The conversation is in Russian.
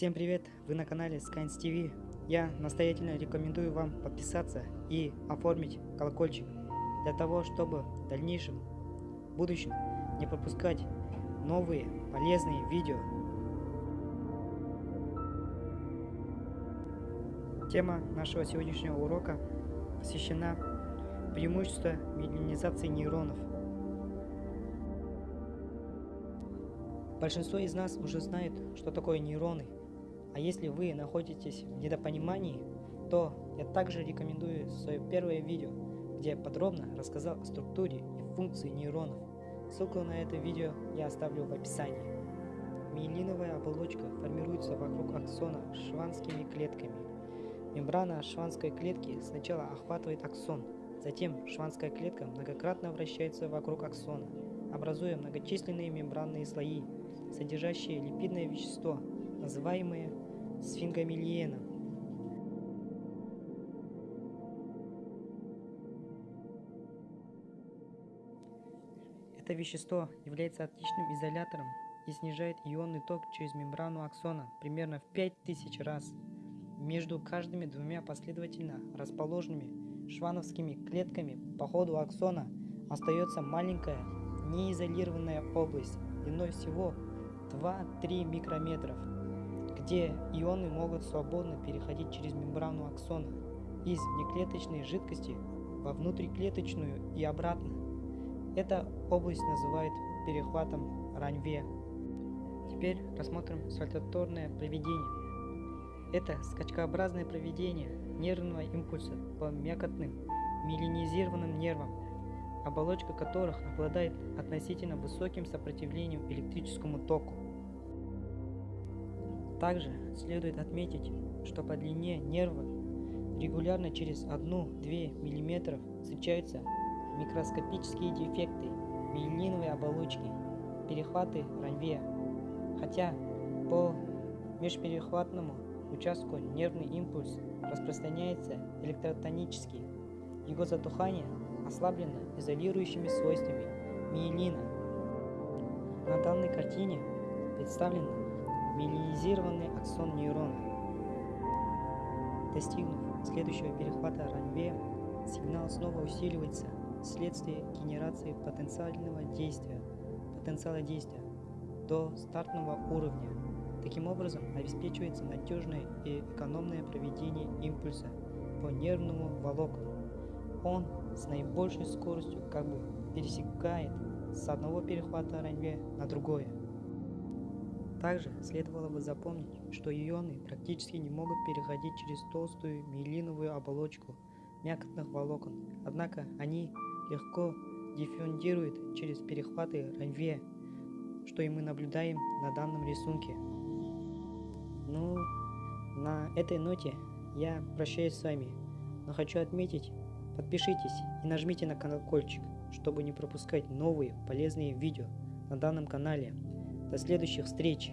Всем привет! Вы на канале Skynes TV. Я настоятельно рекомендую вам подписаться и оформить колокольчик для того, чтобы в дальнейшем, в будущем не пропускать новые полезные видео. Тема нашего сегодняшнего урока посвящена преимуществу миелинизации нейронов. Большинство из нас уже знает, что такое нейроны – а если вы находитесь в недопонимании, то я также рекомендую свое первое видео, где я подробно рассказал о структуре и функции нейронов. Ссылку на это видео я оставлю в описании. Миелиновая оболочка формируется вокруг аксона шванскими клетками. Мембрана шванской клетки сначала охватывает аксон, затем шванская клетка многократно вращается вокруг аксона, образуя многочисленные мембранные слои, содержащие липидное вещество, называемые сфингомильеном. Это вещество является отличным изолятором и снижает ионный ток через мембрану аксона примерно в 5000 раз. Между каждыми двумя последовательно расположенными швановскими клетками по ходу аксона остается маленькая неизолированная область длиной всего 2-3 микрометров где ионы могут свободно переходить через мембрану аксона из внеклеточной жидкости во внутриклеточную и обратно. Эта область называют перехватом Ранве. Теперь рассмотрим сальтаторное проведение. Это скачкообразное проведение нервного импульса по мякотным миелинизированным нервам, оболочка которых обладает относительно высоким сопротивлением электрическому току. Также следует отметить, что по длине нерва регулярно через 1-2 мм встречаются микроскопические дефекты миелиновой оболочки, перехваты ранве, хотя по межперехватному участку нервный импульс распространяется электротонически. Его затухание ослаблено изолирующими свойствами миелина. На данной картине представлено миелинизированный аксон нейрона. Достигнув следующего перехвата ранве, сигнал снова усиливается вследствие генерации потенциального действия, потенциала действия до стартового уровня. Таким образом, обеспечивается надежное и экономное проведение импульса по нервному волокну. Он с наибольшей скоростью как бы пересекает с одного перехвата ранве на другое. Также следовало бы запомнить, что ионы практически не могут переходить через толстую миелиновую оболочку мякотных волокон, однако они легко диффундируют через перехваты ранве, что и мы наблюдаем на данном рисунке. Ну, на этой ноте я прощаюсь с вами, но хочу отметить, подпишитесь и нажмите на колокольчик, чтобы не пропускать новые полезные видео на данном канале. До следующих встреч!